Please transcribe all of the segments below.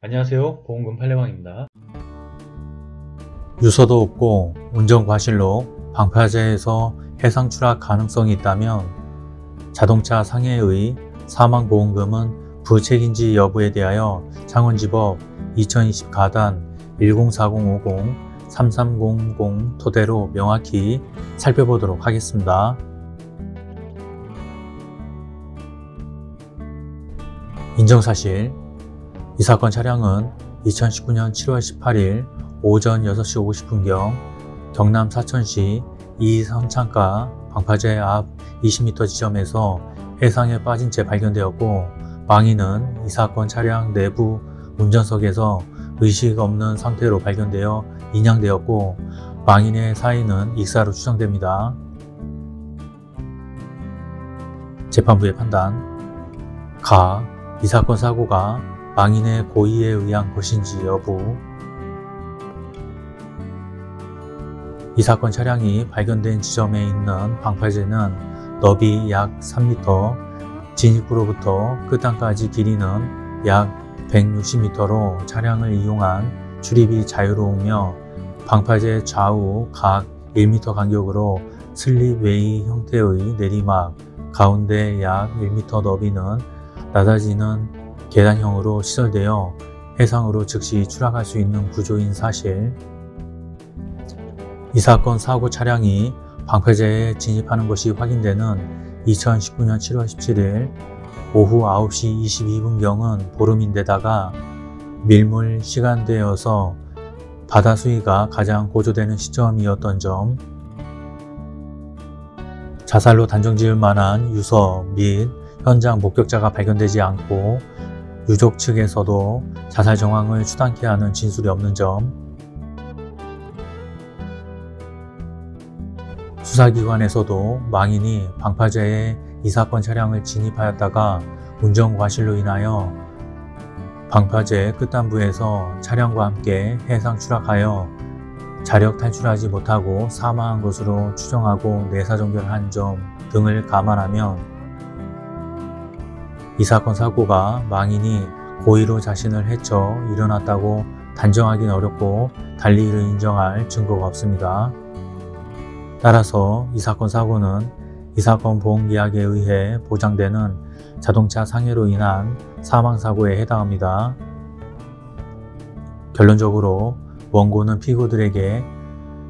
안녕하세요 보험금 팔례방입니다 유서도 없고 운전 과실로 방파제에서 해상 추락 가능성이 있다면 자동차 상해의 사망보험금은 부책인지 여부에 대하여 창원지법 2020 가단 104050 3300 토대로 명확히 살펴보도록 하겠습니다. 인정사실 이 사건 차량은 2019년 7월 18일 오전 6시 50분경 경남 사천시 이선창가 방파제 앞 20m 지점에서 해상에 빠진 채 발견되었고 망인은 이 사건 차량 내부 운전석에서 의식 없는 상태로 발견되어 인양되었고 망인의 사인은 익사로 추정됩니다. 재판부의 판단 가. 이 사건 사고가 망인의 고의에 의한 것인지 여부. 이 사건 차량이 발견된 지점에 있는 방파제는 너비 약 3m, 진입구로부터 끝단까지 길이는 약 160m로 차량을 이용한 출입이 자유로우며 방파제 좌우 각 1m 간격으로 슬립웨이 형태의 내리막, 가운데 약 1m 너비는 낮아지는 계단형으로 시설되어 해상으로 즉시 추락할 수 있는 구조인 사실. 이 사건 사고 차량이 방파제에 진입하는 것이 확인되는 2019년 7월 17일 오후 9시 22분경은 보름인데다가 밀물 시간대여서 바다 수위가 가장 고조되는 시점이었던 점 자살로 단정지을 만한 유서 및 현장 목격자가 발견되지 않고 유족 측에서도 자살 정황을 추단케 하는 진술이 없는 점. 수사기관에서도 망인이 방파제에 이 사건 차량을 진입하였다가 운전 과실로 인하여 방파제 끝단부에서 차량과 함께 해상 추락하여 자력 탈출하지 못하고 사망한 것으로 추정하고 내사정결한 점 등을 감안하면 이 사건 사고가 망인이 고의로 자신을 해쳐 일어났다고 단정하기는 어렵고 달리 이를 인정할 증거가 없습니다. 따라서 이 사건 사고는 이 사건 보험계약에 의해 보장되는 자동차 상해로 인한 사망사고에 해당합니다. 결론적으로 원고는 피고들에게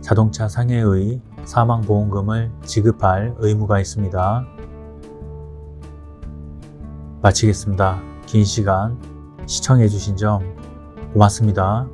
자동차 상해의 사망보험금을 지급할 의무가 있습니다. 마치겠습니다. 긴 시간 시청해주신 점 고맙습니다.